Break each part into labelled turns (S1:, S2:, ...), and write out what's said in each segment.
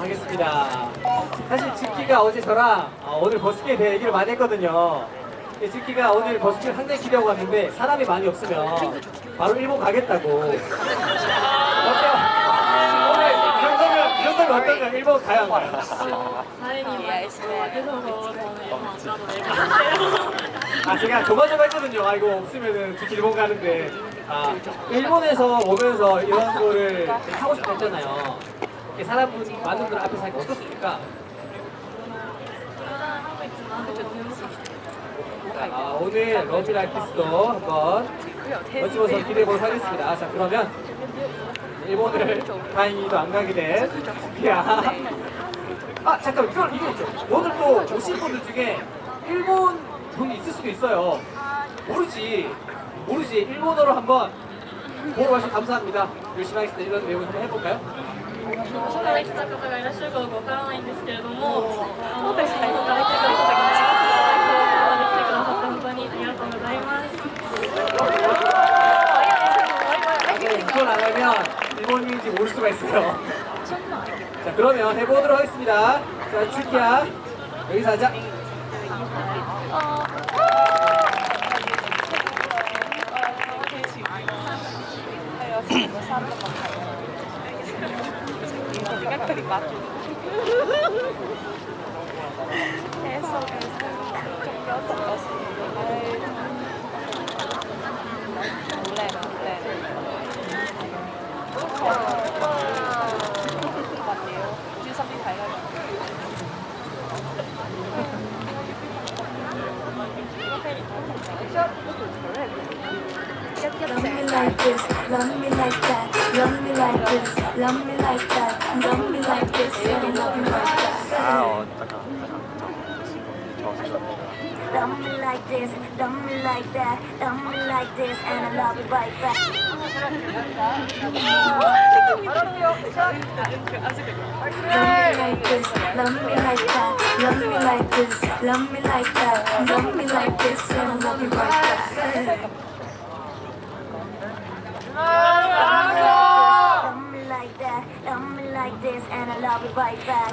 S1: 하겠습니다. 사실 지키가 어제 저랑 어, 오늘 버스킹에 대해 얘기를 많이 했거든요. 지키가 오늘 버스킹 상당히 기대하고 갔는데 사람이 많이 없으면 바로 일본 가겠다고. 아, 제가 조마조마 했거든요. 아 이거 없으면은 특히 일본 가는데. 아 일본에서 오면서 이런 거를 하고 싶다 했잖아요. 이렇게 사람분 많은 분들 앞에서 하니까 어떻습니까? 아, 오늘 러비라이키스도 한번 멋지면서 기대해보도록 하겠습니다. 자 그러면 일본을 다행히도 안 가게 된 야. 아 잠깐 이게 있죠. 오늘 또 오신 분들 중에 일본 분이 있을 수도 있어요. 모르지 모르지 일본어로 한번 보러 와주셔서 감사합니다. 열심히 하겠습니다. 이런 내용 한번 해볼까요?
S2: どこから来た方がいらっしゃるかわからないんですけれども、あの、外から来てくださった方が来てくださって本当にありがとうございます。
S1: 이걸 안 하면 일본인지 모를 수가 있어요. 자 그러면 해보도록 하겠습니다. 자 출키야 여기서 하자. Как припад. Eso, eso. Cambió todo eso. Mulero, mulero. Wow. 專心啲睇啦。
S3: Love me like this, love me like that, love me like this. Love me like that, love me like this, and love me like that. Love me like this, love me like that, love me like this, and I love you right back. Love me like this, love me like that, love me like this, love me like that, love me like this, and I love you right back. I'll be right back.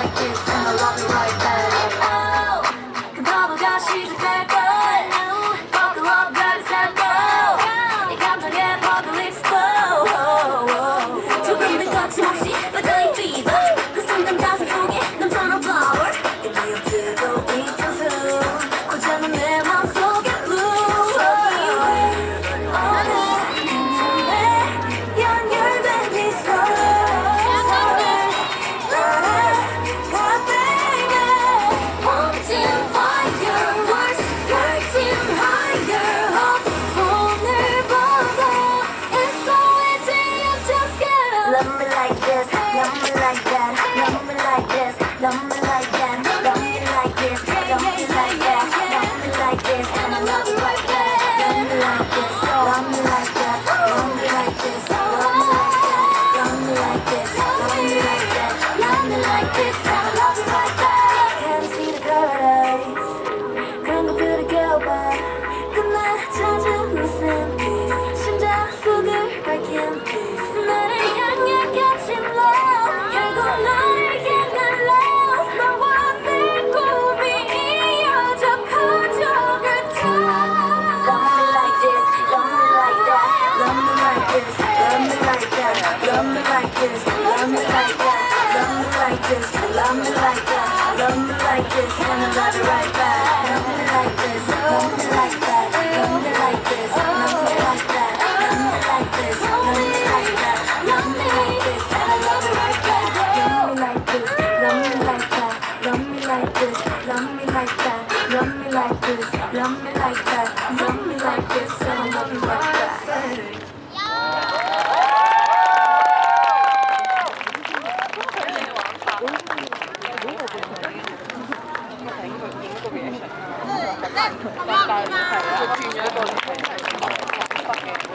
S3: like in the lobby right. 봐 그날 찾은 무슨 빛 심장 속을 밝힌 빛 나를 향해 갇힌 love 결국 너를 향한 love 너와 내 꿈이 이어져 커져 그쳐 Love me like this, love me like that Love me like this, love me like that Love me like this, love me like that Love me like this, love me like that Love me like this and I love you right back like that, love me like this, love me like that, love me like this, and love me like that. Come on.